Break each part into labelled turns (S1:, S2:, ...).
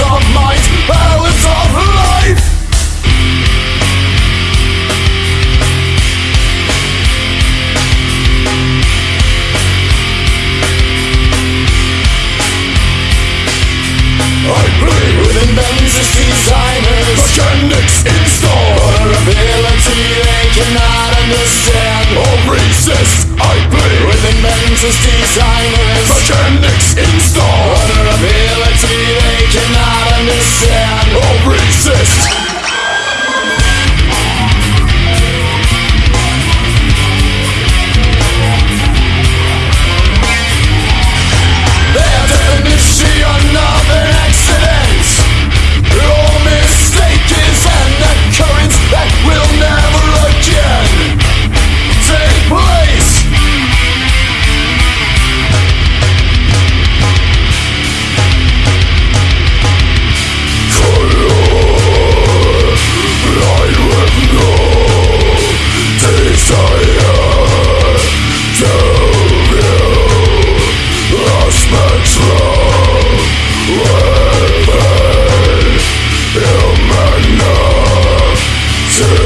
S1: of balance of life. I bleed within Benz's designers, mechanics installed, they cannot understand or resist. I bleed within designers, installed.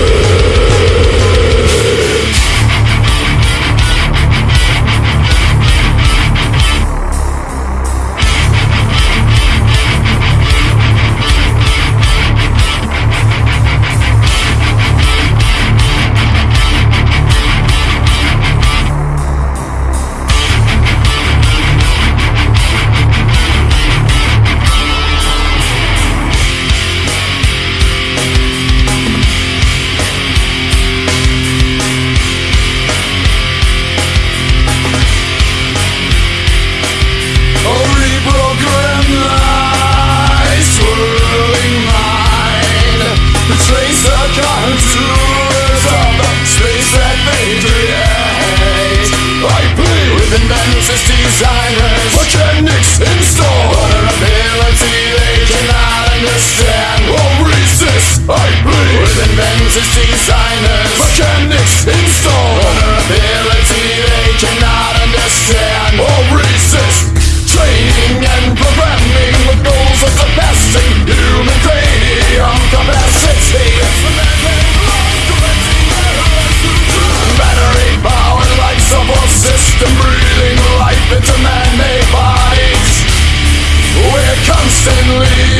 S1: Yeah. Living venues designers. Mechanics in store But an ability they cannot understand? Will resist, I plead. Living venues designers. Suddenly